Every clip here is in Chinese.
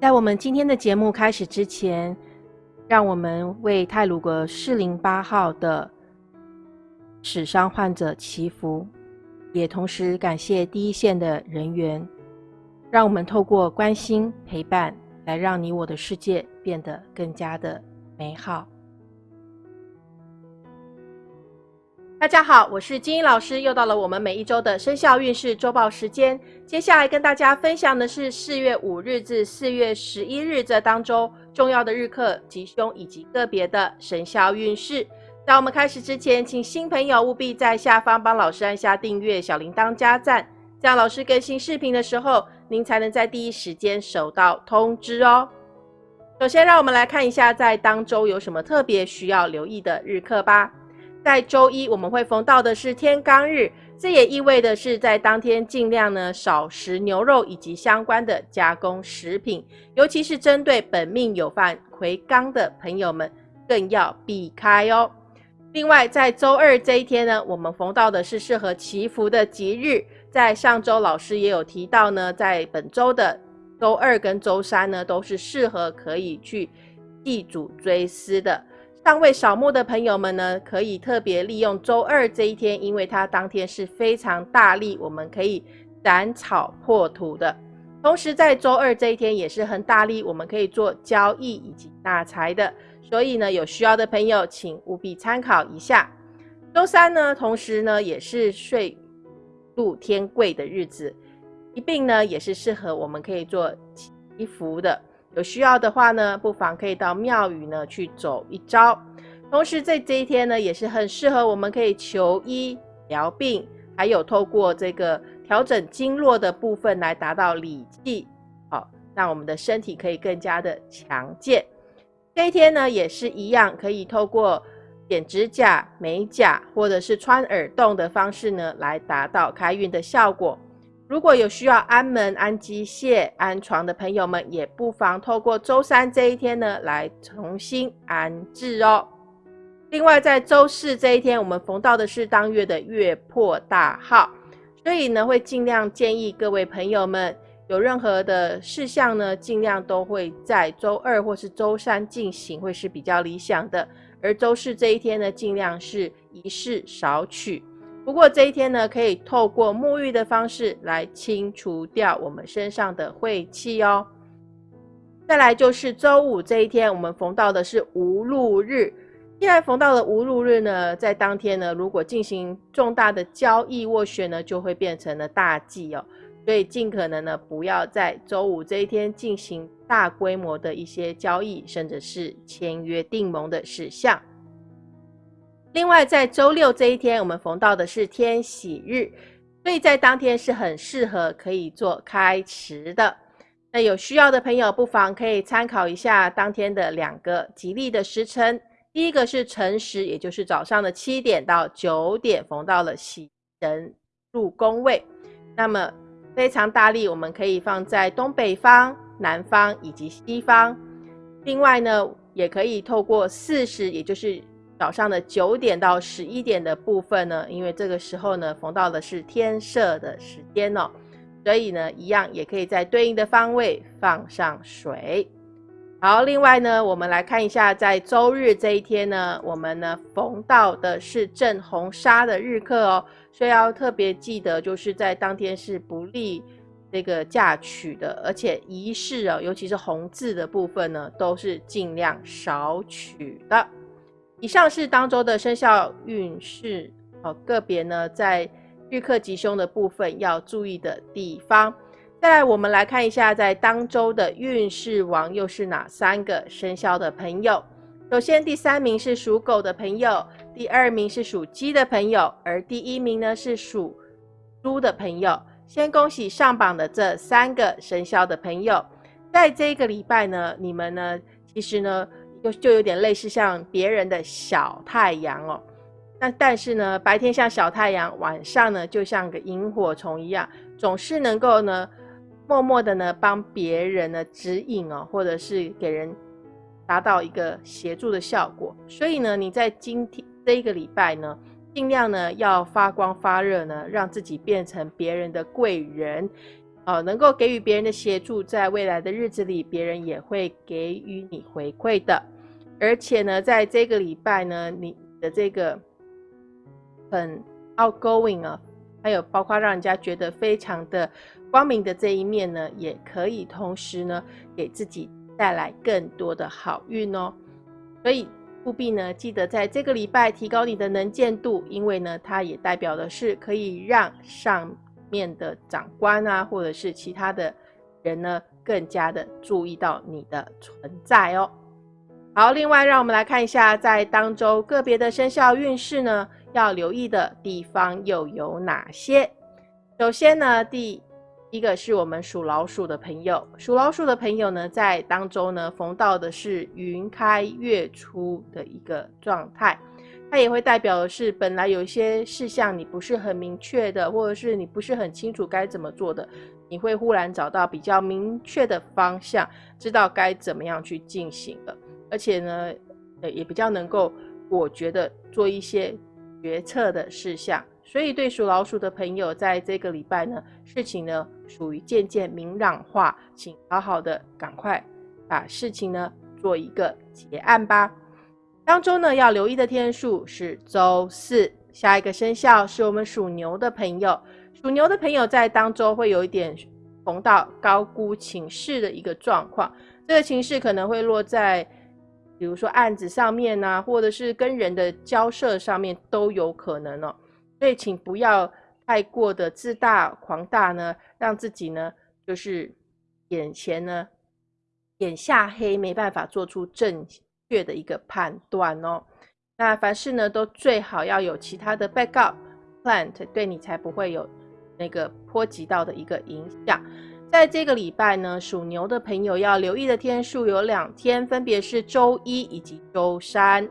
在我们今天的节目开始之前，让我们为泰鲁格四零八号的史伤患者祈福，也同时感谢第一线的人员，让我们透过关心陪伴，来让你我的世界变得更加的美好。大家好，我是金英老师，又到了我们每一周的生肖运势周报时间。接下来跟大家分享的是四月五日至四月十一日这当中重要的日课吉凶以及个别的生肖运势。在我们开始之前，请新朋友务必在下方帮老师按下订阅、小铃铛加赞，这样老师更新视频的时候，您才能在第一时间收到通知哦。首先，让我们来看一下在当周有什么特别需要留意的日课吧。在周一，我们会逢到的是天罡日，这也意味的是在当天尽量呢少食牛肉以及相关的加工食品，尤其是针对本命有犯魁罡的朋友们，更要避开哦。另外，在周二这一天呢，我们逢到的是适合祈福的吉日，在上周老师也有提到呢，在本周的周二跟周三呢，都是适合可以去祭祖追思的。尚未扫墓的朋友们呢，可以特别利用周二这一天，因为它当天是非常大力，我们可以斩草破土的。同时，在周二这一天也是很大力，我们可以做交易以及纳财的。所以呢，有需要的朋友请务必参考一下。周三呢，同时呢也是岁禄天贵的日子，一并呢也是适合我们可以做祈福的。有需要的话呢，不妨可以到庙宇呢去走一遭。同时在这一天呢，也是很适合我们可以求医疗病，还有透过这个调整经络的部分来达到理气，好，让我们的身体可以更加的强健。这一天呢，也是一样，可以透过剪指甲、美甲或者是穿耳洞的方式呢，来达到开运的效果。如果有需要安门、安机械、安床的朋友们，也不妨透过周三这一天呢，来重新安置哦。另外，在周四这一天，我们逢到的是当月的月破大号，所以呢，会尽量建议各位朋友们，有任何的事项呢，尽量都会在周二或是周三进行，会是比较理想的。而周四这一天呢，尽量是仪式少取。不过这一天呢，可以透过沐浴的方式来清除掉我们身上的晦气哦。再来就是周五这一天，我们逢到的是无路日。既然逢到了无路日呢，在当天呢，如果进行重大的交易斡旋呢，就会变成了大忌哦。所以尽可能呢，不要在周五这一天进行大规模的一些交易，甚至是签约定盟的事项。另外，在周六这一天，我们逢到的是天喜日，所以在当天是很适合可以做开池的。那有需要的朋友，不妨可以参考一下当天的两个吉利的时辰。第一个是辰时，也就是早上的七点到九点，逢到了喜神入宫位，那么非常大力，我们可以放在东北方、南方以及西方。另外呢，也可以透过巳时，也就是早上的九点到十一点的部分呢，因为这个时候呢，逢到的是天色的时间哦，所以呢，一样也可以在对应的方位放上水。好，另外呢，我们来看一下，在周日这一天呢，我们呢逢到的是正红砂的日课哦，所以要特别记得，就是在当天是不利这个嫁娶的，而且仪式哦，尤其是红字的部分呢，都是尽量少取的。以上是当周的生肖运势，哦，个别呢在日课吉凶的部分要注意的地方。再来，我们来看一下在当周的运势王又是哪三个生肖的朋友。首先，第三名是属狗的朋友，第二名是属鸡的朋友，而第一名呢是属猪的朋友。先恭喜上榜的这三个生肖的朋友，在这个礼拜呢，你们呢其实呢。就就有点类似像别人的小太阳哦，那但是呢，白天像小太阳，晚上呢就像个萤火虫一样，总是能够呢默默的呢帮别人呢指引哦，或者是给人达到一个协助的效果。所以呢，你在今天这一个礼拜呢，尽量呢要发光发热呢，让自己变成别人的贵人。哦，能够给予别人的协助，在未来的日子里，别人也会给予你回馈的。而且呢，在这个礼拜呢，你的这个很 outgoing 啊，还有包括让人家觉得非常的光明的这一面呢，也可以同时呢，给自己带来更多的好运哦。所以务必呢，记得在这个礼拜提高你的能见度，因为呢，它也代表的是可以让上面的长官啊，或者是其他的人呢，更加的注意到你的存在哦。好，另外让我们来看一下，在当周个别的生肖运势呢，要留意的地方又有哪些？首先呢，第一个是我们属老鼠的朋友，属老鼠的朋友呢，在当周呢逢到的是云开月出的一个状态，它也会代表的是本来有一些事项你不是很明确的，或者是你不是很清楚该怎么做的，你会忽然找到比较明确的方向，知道该怎么样去进行了。而且呢，呃，也比较能够，我觉得做一些决策的事项。所以对属老鼠的朋友，在这个礼拜呢，事情呢属于渐渐明朗化，请好好的赶快把事情呢做一个结案吧。当中呢要留意的天数是周四。下一个生肖是我们属牛的朋友，属牛的朋友在当周会有一点逢到高估情势的一个状况，这个情势可能会落在。比如说案子上面呢，或者是跟人的交涉上面都有可能哦，所以请不要太过的自大狂大呢，让自己呢就是眼前呢眼下黑，没办法做出正确的一个判断哦。那凡事呢都最好要有其他的 backup plan，对你才不会有那个波及到的一个影响。在这个礼拜呢，属牛的朋友要留意的天数有两天，分别是周一以及周三。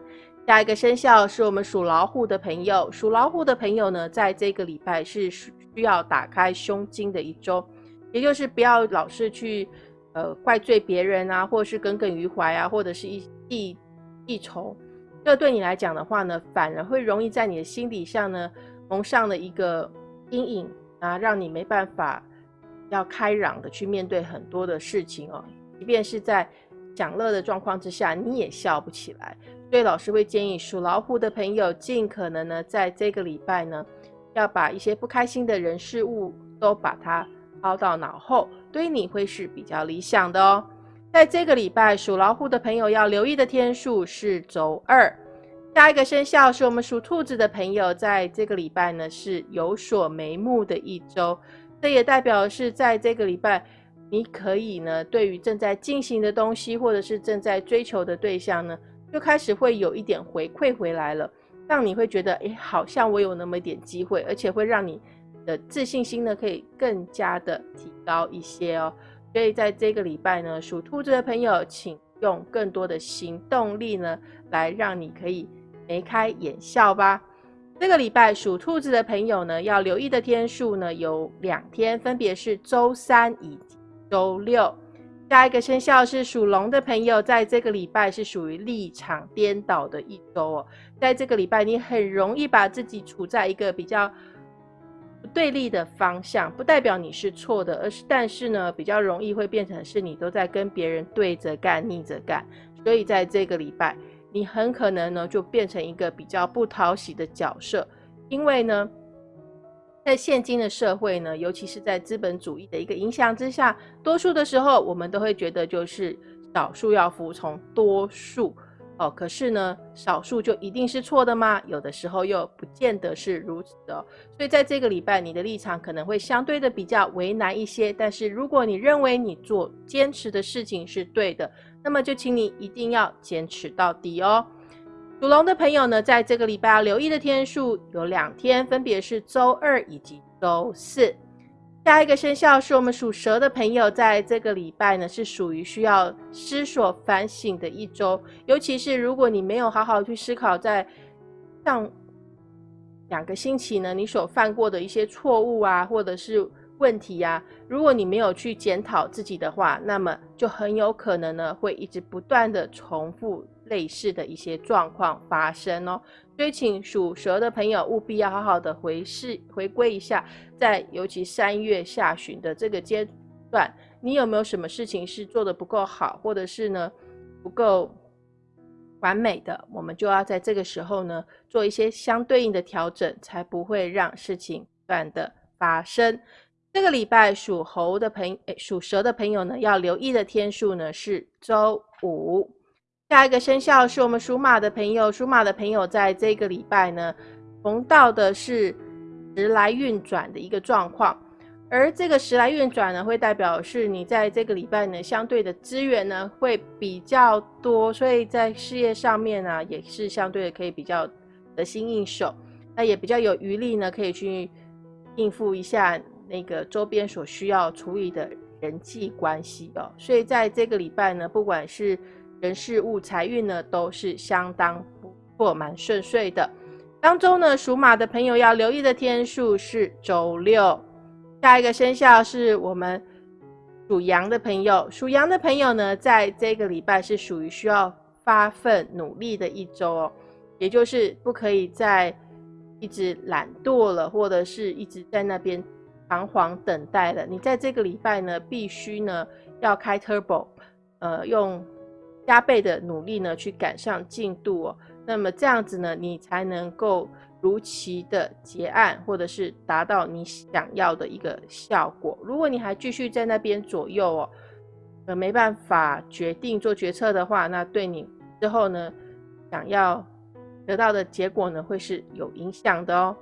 下一个生肖是我们属老虎的朋友，属老虎的朋友呢，在这个礼拜是需要打开胸襟的一周，也就是不要老是去呃怪罪别人啊，或是耿耿于怀啊，或者是一记记仇。这对你来讲的话呢，反而会容易在你的心底上呢蒙上了一个阴影啊，让你没办法。要开朗的去面对很多的事情哦，即便是在享乐的状况之下，你也笑不起来。所以老师会建议属老虎的朋友，尽可能呢，在这个礼拜呢，要把一些不开心的人事物都把它抛到脑后，对你会是比较理想的哦。在这个礼拜，属老虎的朋友要留意的天数是周二。下一个生肖是我们属兔子的朋友，在这个礼拜呢，是有所眉目的一周。这也代表是在这个礼拜，你可以呢，对于正在进行的东西，或者是正在追求的对象呢，就开始会有一点回馈回来了，让你会觉得，哎，好像我有那么一点机会，而且会让你的自信心呢，可以更加的提高一些哦。所以在这个礼拜呢，属兔子的朋友，请用更多的行动力呢，来让你可以眉开眼笑吧。这个礼拜属兔子的朋友呢，要留意的天数呢有两天，分别是周三以及周六。下一个生肖是属龙的朋友，在这个礼拜是属于立场颠倒的一周哦。在这个礼拜，你很容易把自己处在一个比较对立的方向，不代表你是错的，而是但是呢，比较容易会变成是你都在跟别人对着干、逆着干。所以在这个礼拜。你很可能呢，就变成一个比较不讨喜的角色，因为呢，在现今的社会呢，尤其是在资本主义的一个影响之下，多数的时候，我们都会觉得就是少数要服从多数哦。可是呢，少数就一定是错的吗？有的时候又不见得是如此的。所以在这个礼拜，你的立场可能会相对的比较为难一些。但是如果你认为你做坚持的事情是对的，那么就请你一定要坚持到底哦。属龙的朋友呢，在这个礼拜要留意的天数有两天，分别是周二以及周四。下一个生肖是我们属蛇的朋友，在这个礼拜呢，是属于需要思索反省的一周。尤其是如果你没有好好去思考，在上两个星期呢，你所犯过的一些错误啊，或者是。问题呀，如果你没有去检讨自己的话，那么就很有可能呢会一直不断的重复类似的一些状况发生哦。所以，请属蛇的朋友务必要好好的回视回归一下，在尤其三月下旬的这个阶段，你有没有什么事情是做的不够好，或者是呢不够完美的？我们就要在这个时候呢做一些相对应的调整，才不会让事情不断的发生。这个礼拜属猴的朋诶，属蛇的朋友呢，要留意的天数呢是周五。下一个生肖是我们属马的朋友，属马的朋友在这个礼拜呢，逢到的是时来运转的一个状况，而这个时来运转呢，会代表是你在这个礼拜呢，相对的资源呢会比较多，所以在事业上面呢，也是相对的可以比较得心应手，那也比较有余力呢，可以去应付一下。那个周边所需要处理的人际关系哦，所以在这个礼拜呢，不管是人事物财运呢，都是相当不错，蛮顺遂的。当中呢，属马的朋友要留意的天数是周六。下一个生肖是我们属羊的朋友，属羊的朋友呢，在这个礼拜是属于需要发奋努力的一周哦，也就是不可以再一直懒惰了，或者是一直在那边。彷徨等待了，你在这个礼拜呢，必须呢要开 turbo，呃，用加倍的努力呢去赶上进度哦。那么这样子呢，你才能够如期的结案，或者是达到你想要的一个效果。如果你还继续在那边左右哦，呃，没办法决定做决策的话，那对你之后呢想要得到的结果呢，会是有影响的哦。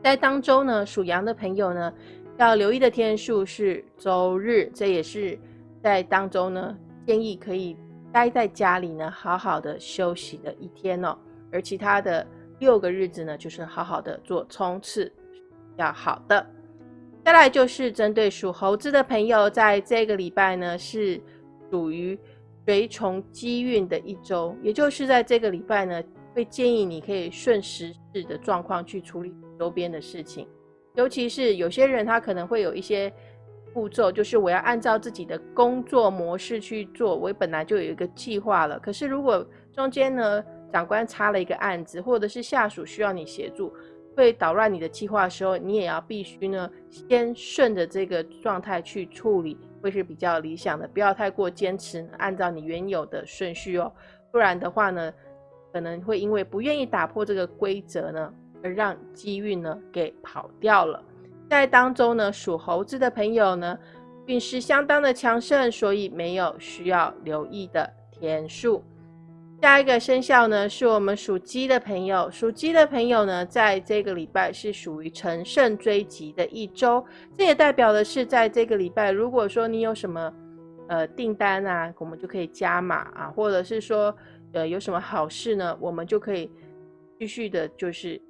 在当周呢，属羊的朋友呢，要留意的天数是周日，这也是在当周呢，建议可以待在家里呢，好好的休息的一天哦。而其他的六个日子呢，就是好好的做冲刺，要好的。再来就是针对属猴子的朋友，在这个礼拜呢，是属于随从机运的一周，也就是在这个礼拜呢，会建议你可以顺时势的状况去处理。周边的事情，尤其是有些人，他可能会有一些步骤，就是我要按照自己的工作模式去做。我本来就有一个计划了，可是如果中间呢，长官插了一个案子，或者是下属需要你协助，会捣乱你的计划的时候，你也要必须呢，先顺着这个状态去处理，会是比较理想的。不要太过坚持按照你原有的顺序哦，不然的话呢，可能会因为不愿意打破这个规则呢。而让机运呢给跑掉了，在当中呢，属猴子的朋友呢，运势相当的强盛，所以没有需要留意的天数。下一个生肖呢，是我们属鸡的朋友，属鸡的朋友呢，在这个礼拜是属于乘胜追击的一周，这也代表的是，在这个礼拜，如果说你有什么呃订单啊，我们就可以加码啊，或者是说呃有什么好事呢，我们就可以继续的，就是。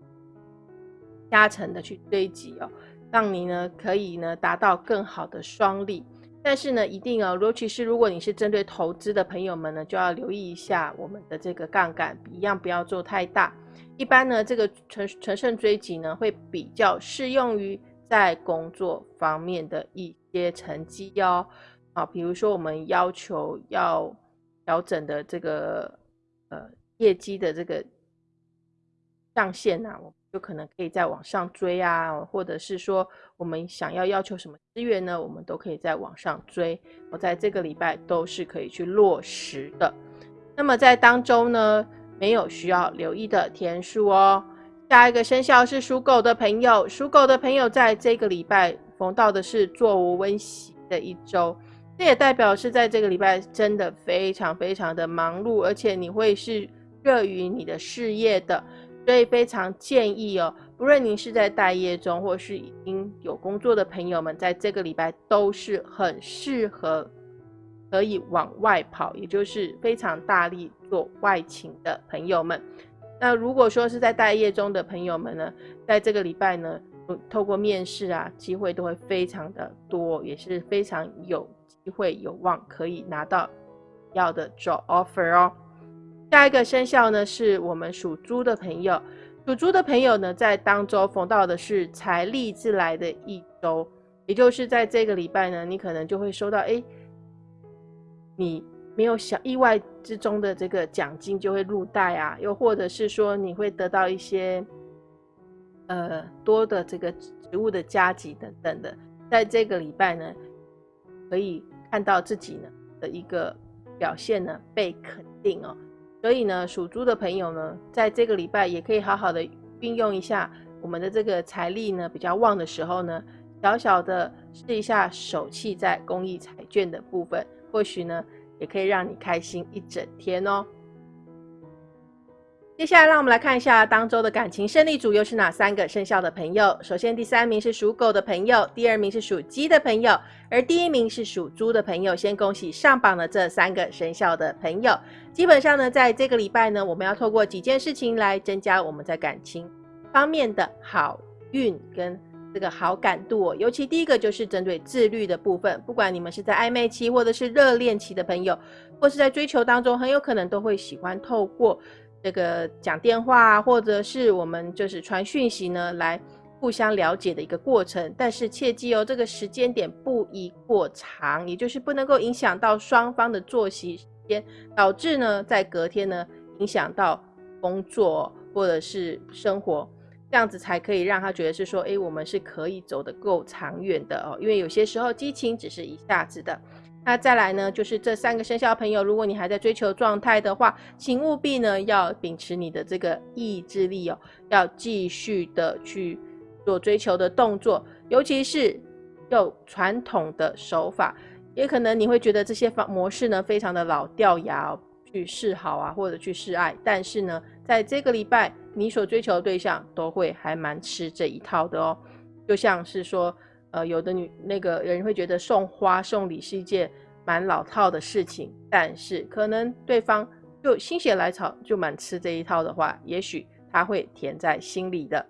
加成的去堆积哦，让你呢可以呢达到更好的双利。但是呢，一定哦，尤其是如果你是针对投资的朋友们呢，就要留意一下我们的这个杠杆，一样不要做太大。一般呢，这个乘乘胜追击呢，会比较适用于在工作方面的一些成绩哦。啊，比如说我们要求要调整的这个呃业绩的这个上限呐，我。就可能可以在网上追啊，或者是说我们想要要求什么资源呢？我们都可以在网上追。我在这个礼拜都是可以去落实的。那么在当中呢，没有需要留意的天数哦。下一个生肖是属狗的朋友，属狗的朋友在这个礼拜逢到的是座无温席的一周，这也代表是在这个礼拜真的非常非常的忙碌，而且你会是热于你的事业的。所以非常建议哦，不论您是在待业中，或是已经有工作的朋友们，在这个礼拜都是很适合可以往外跑，也就是非常大力做外勤的朋友们。那如果说是在待业中的朋友们呢，在这个礼拜呢，透过面试啊，机会都会非常的多，也是非常有机会有望可以拿到要的 job offer 哦。下一个生肖呢，是我们属猪的朋友。属猪的朋友呢，在当周逢到的是财力自来的一周，也就是在这个礼拜呢，你可能就会收到，哎，你没有想意外之中的这个奖金就会入袋啊，又或者是说你会得到一些呃多的这个职务的加级等等的，在这个礼拜呢，可以看到自己呢的一个表现呢被肯定哦。所以呢，属猪的朋友呢，在这个礼拜也可以好好的运用一下我们的这个财力呢比较旺的时候呢，小小的试一下手气在公益彩券的部分，或许呢也可以让你开心一整天哦。接下来，让我们来看一下当周的感情胜利组又是哪三个生肖的朋友。首先，第三名是属狗的朋友，第二名是属鸡的朋友，而第一名是属猪的朋友。先恭喜上榜的这三个生肖的朋友。基本上呢，在这个礼拜呢，我们要透过几件事情来增加我们在感情方面的好运跟这个好感度。尤其第一个就是针对自律的部分，不管你们是在暧昧期或者是热恋期的朋友，或是在追求当中，很有可能都会喜欢透过。这个讲电话，或者是我们就是传讯息呢，来互相了解的一个过程。但是切记哦，这个时间点不宜过长，也就是不能够影响到双方的作息时间，导致呢在隔天呢影响到工作或者是生活，这样子才可以让他觉得是说，哎，我们是可以走得够长远的哦。因为有些时候激情只是一下子的。那再来呢，就是这三个生肖朋友，如果你还在追求状态的话，请务必呢要秉持你的这个意志力哦，要继续的去做追求的动作，尤其是用传统的手法，也可能你会觉得这些方模式呢非常的老掉牙，去示好啊或者去示爱，但是呢，在这个礼拜，你所追求的对象都会还蛮吃这一套的哦，就像是说。呃，有的女那个人会觉得送花送礼是一件蛮老套的事情，但是可能对方就心血来潮就蛮吃这一套的话，也许他会甜在心里的。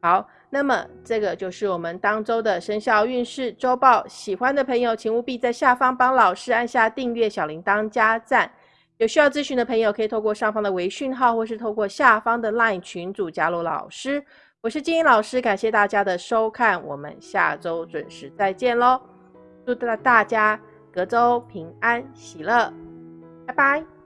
好，那么这个就是我们当周的生肖运势周报。喜欢的朋友，请务必在下方帮老师按下订阅、小铃铛、加赞。有需要咨询的朋友，可以透过上方的微讯号，或是透过下方的 LINE 群组加入老师。我是金英老师，感谢大家的收看，我们下周准时再见喽！祝大大家隔周平安喜乐，拜拜。